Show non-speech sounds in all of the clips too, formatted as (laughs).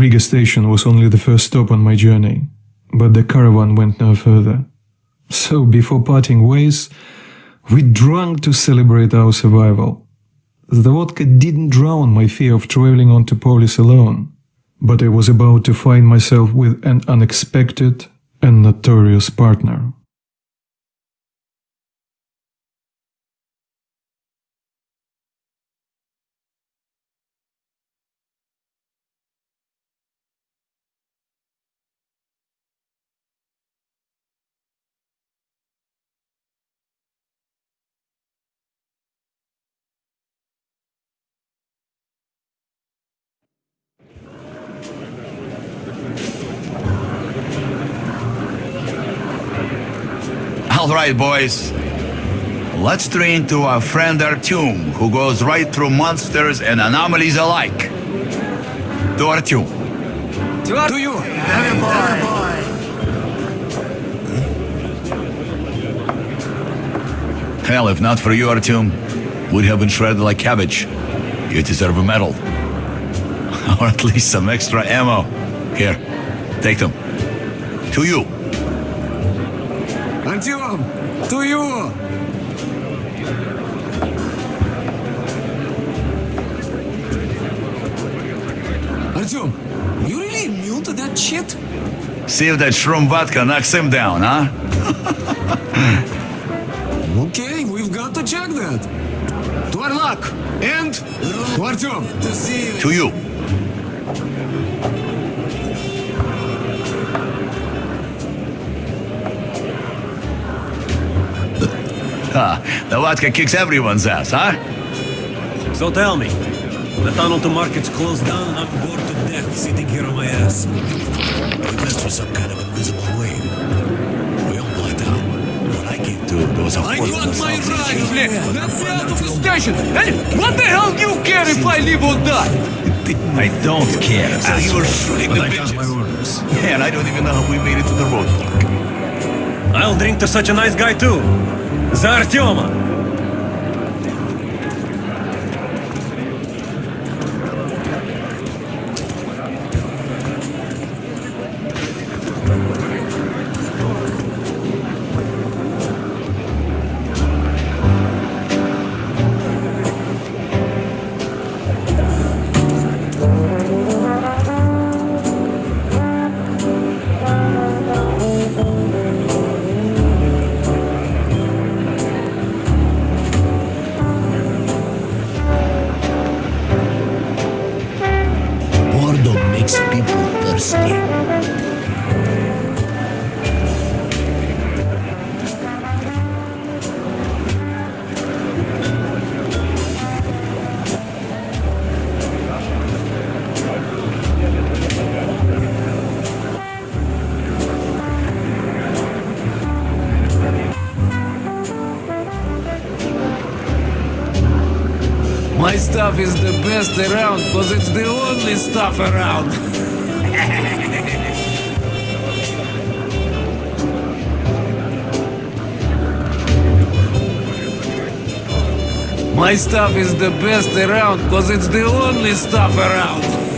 Riga station was only the first stop on my journey, but the caravan went no further. So before parting ways, we drank to celebrate our survival. The vodka didn't drown my fear of traveling on to Polis alone, but I was about to find myself with an unexpected and notorious partner. All right, boys. Let's train to our friend Artyom, who goes right through monsters and anomalies alike. To Artyom. To you, Hell, if not for you, Artyom, we'd have been shredded like cabbage. You deserve a medal. (laughs) or at least some extra ammo. Here, take them. To you. Артем, to you. Артем, you really immune to that shit? See if that shroom vodka knocks him down, huh? (laughs) Okay, we've got to check that. To our luck. And to Артем. To see you. Ah, the vodka kicks everyone's ass, huh? So tell me, the tunnel to market's closed down and I'm bored to death sitting here on my ass. We must for some kind of invisible wave. We all blacked out. What I came to was a I force want my ride, Yeah, Let me out of the station. Hey, what the hell do you care if I live or die? I don't care. So you were shooting the But I got my bitches. orders. Man, I don't even know how we made it to the roadblock. I'll drink to such a nice guy too. За Артема! Stuff is the best around because it's the only stuff around. (laughs) My stuff is the best around because it's the only stuff around.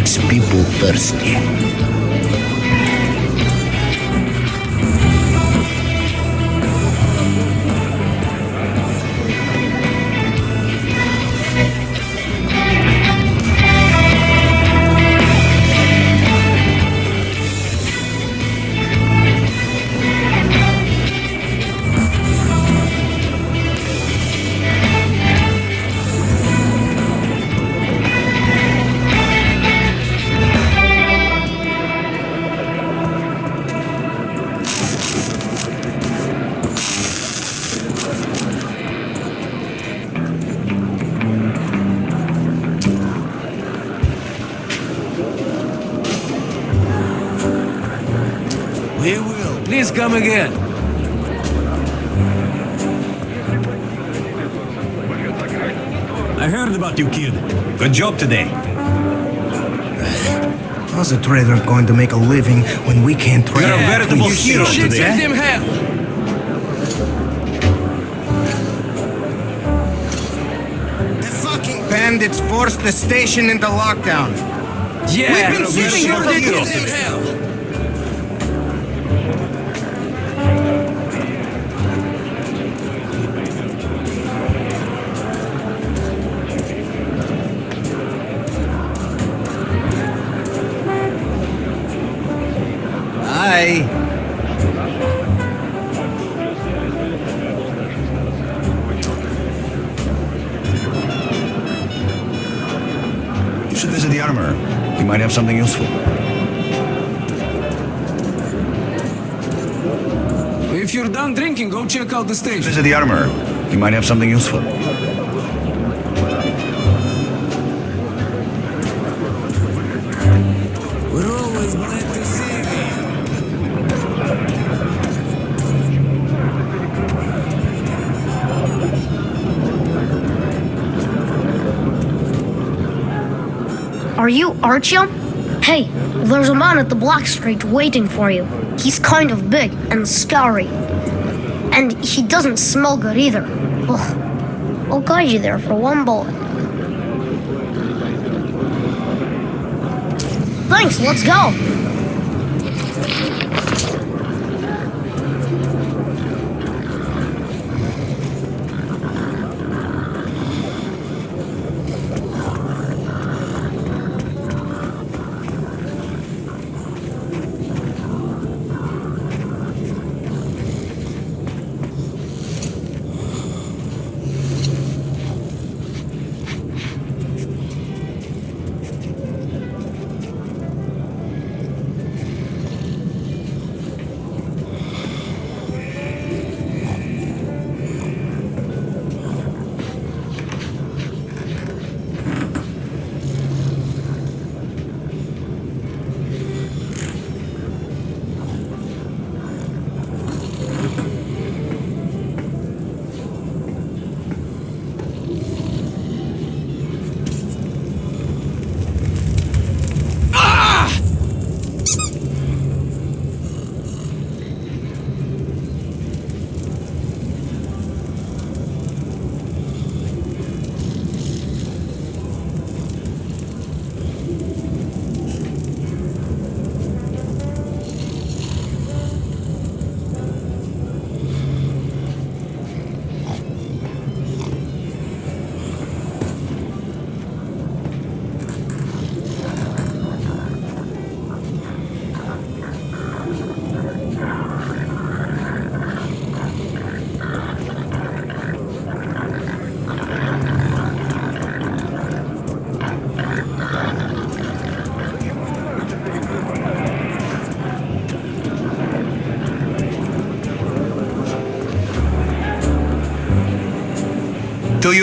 Makes people thirsty. Please come again. I heard about you, kid. Good job today. How's a trader going to make a living when we can't trade? You're a veritable You hero should today. send eh? him hell. The fucking bandits forced the station into lockdown. Yeah, We've been you're a sitting here veritable for have something useful. If you're done drinking, go check out the station. Visit the armor. He might have something useful. We're always glad to see you. Are you Artyom? Hey, there's a man at the Black Street waiting for you. He's kind of big and scary. And he doesn't smell good either. Ugh. I'll guide you there for one bullet. Thanks, let's go.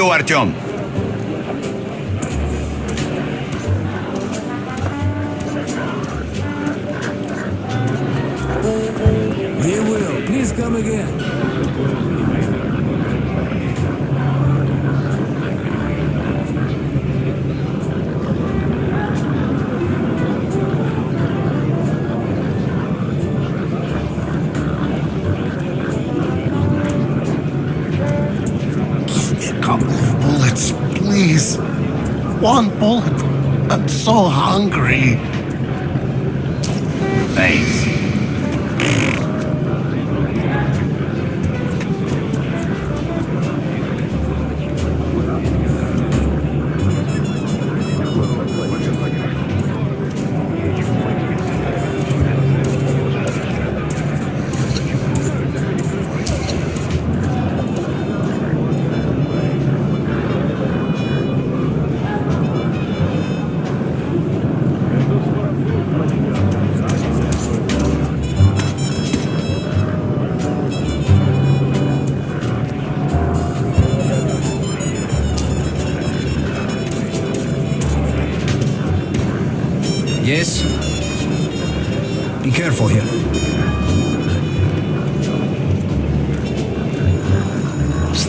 To One bullet. I'm so hungry.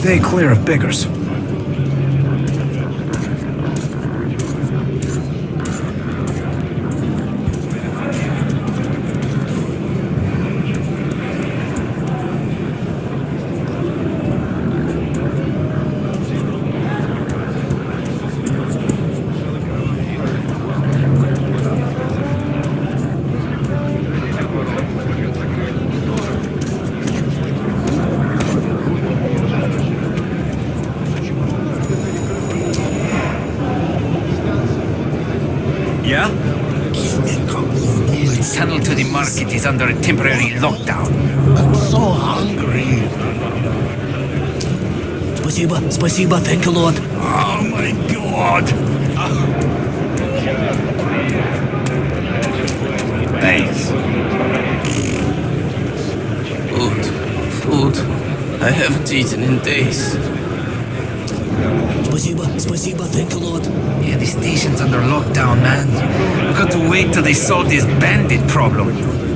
Stay clear of beggars. Yeah? The tunnel to the market is under a temporary lockdown. I'm so hungry. Спасибо, спасибо, thank you, Lord. Oh my god! Thanks. Food, food. I haven't eaten in days. Спасибо, спасибо, thank you, Lord. Yeah, the station's under lockdown, man. We've got to wait till they solve this bandit problem.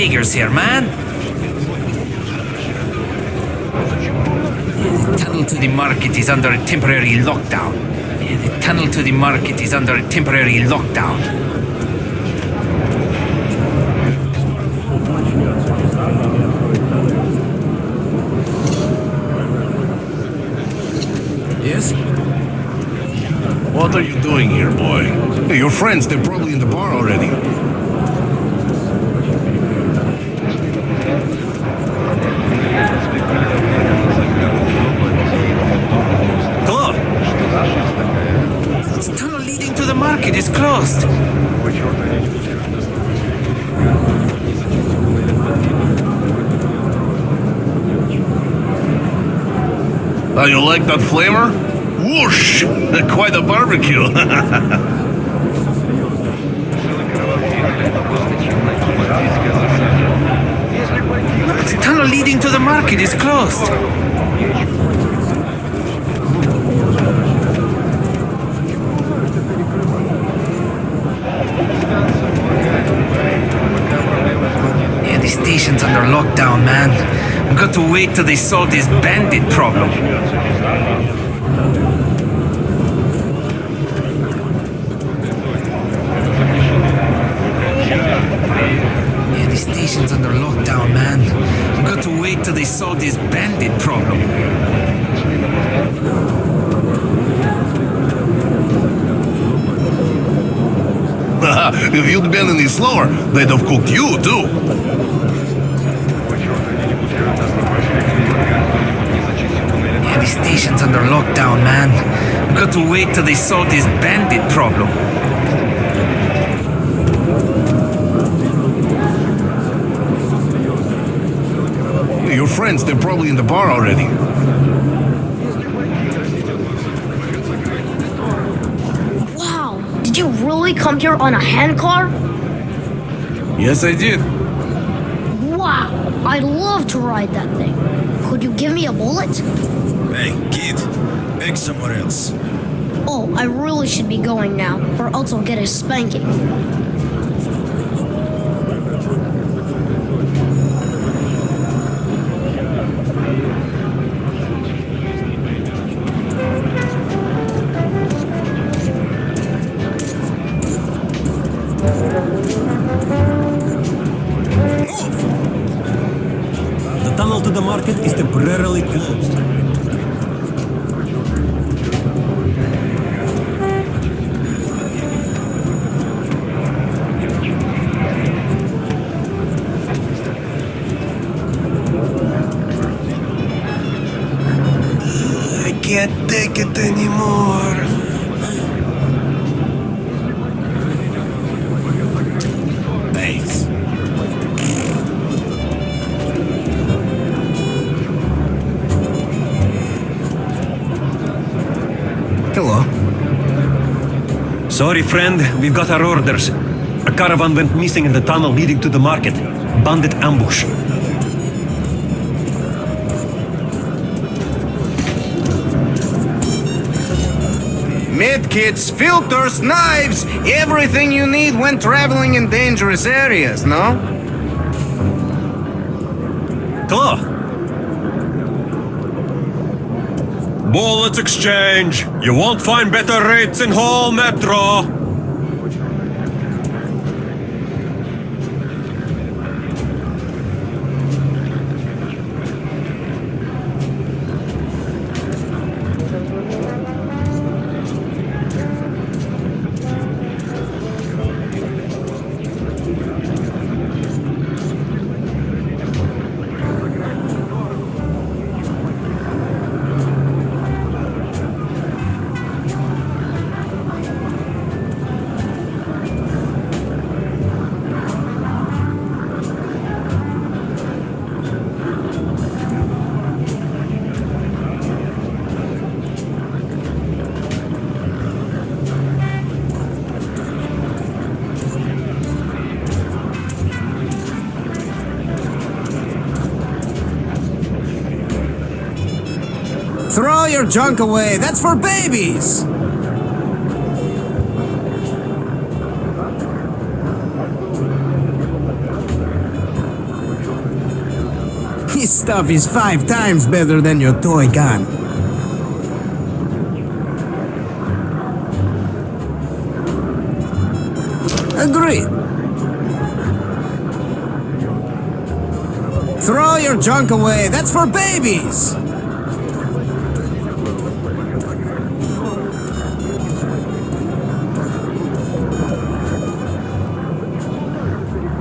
Beggars here, man. The tunnel to the market is under a temporary lockdown. The tunnel to the market is under a temporary lockdown. Yes? What are you doing here, boy? Hey, your friends, they're probably in the bar already. Claude! The tunnel leading to the market is closed. Oh, you like that flavor? Whoosh! (laughs) Quite a barbecue. (laughs) The tunnel leading to the market is closed. Yeah, the station's under lockdown, man. We've got to wait till they solve this bandit problem. Yeah, the station's under lockdown, man. We've got to wait till they solve this bandit problem. (laughs) if you'd been any slower, they'd have cooked you, too. Station's under lockdown, man. We've got to wait till they solve this bandit problem. Your friends, they're probably in the bar already. Wow, did you really come here on a handcar? Yes, I did. Wow, I'd love to ride that thing. Could you give me a bullet? Hey, kid. Beg somewhere else. Oh, I really should be going now, or else I'll get a spanking. Anymore. Thanks. Hello. Sorry, friend, we've got our orders. A caravan went missing in the tunnel leading to the market. Bandit ambush. Medkits, filters, knives, everything you need when traveling in dangerous areas, no? Claw! Bullets exchange! You won't find better rates in whole metro! Your junk away, that's for babies! This stuff is five times better than your toy gun. Agreed. Throw your junk away, that's for babies!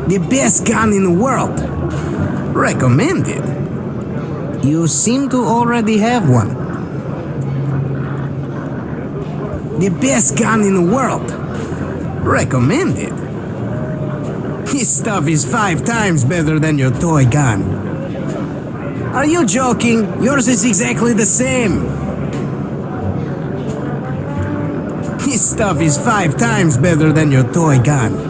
The best gun in the world. Recommended. You seem to already have one. The best gun in the world. Recommended. This stuff is five times better than your toy gun. Are you joking? Yours is exactly the same. This stuff is five times better than your toy gun.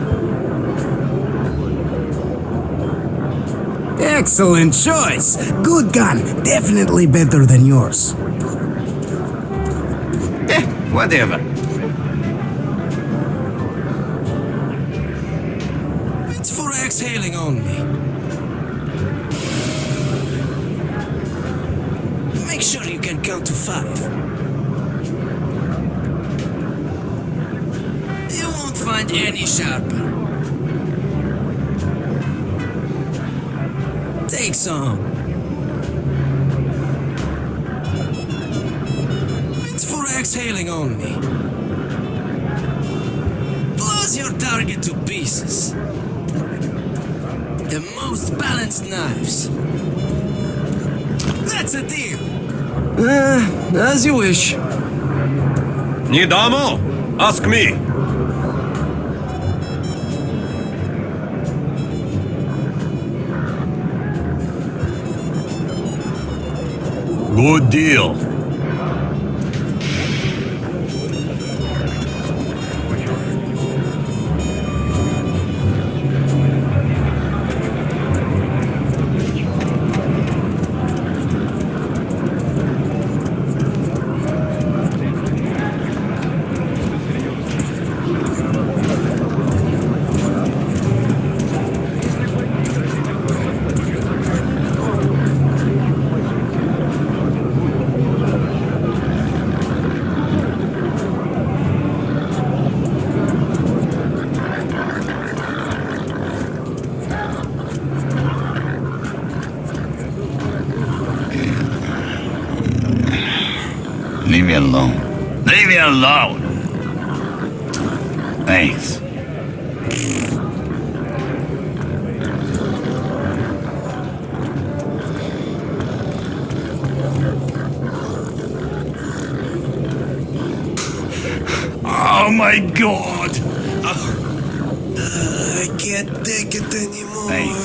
Excellent choice. Good gun. Definitely better than yours. Eh, whatever. It's for exhaling only. Make sure you can count to five. You won't find any sharper. Take some. It's for exhaling only. Blows your target to pieces. The most balanced knives. That's a deal. Uh, as you wish. Need ammo? Ask me. Good deal. Alone. Leave me alone! Thanks. Oh my god! I can't take it anymore. Thanks.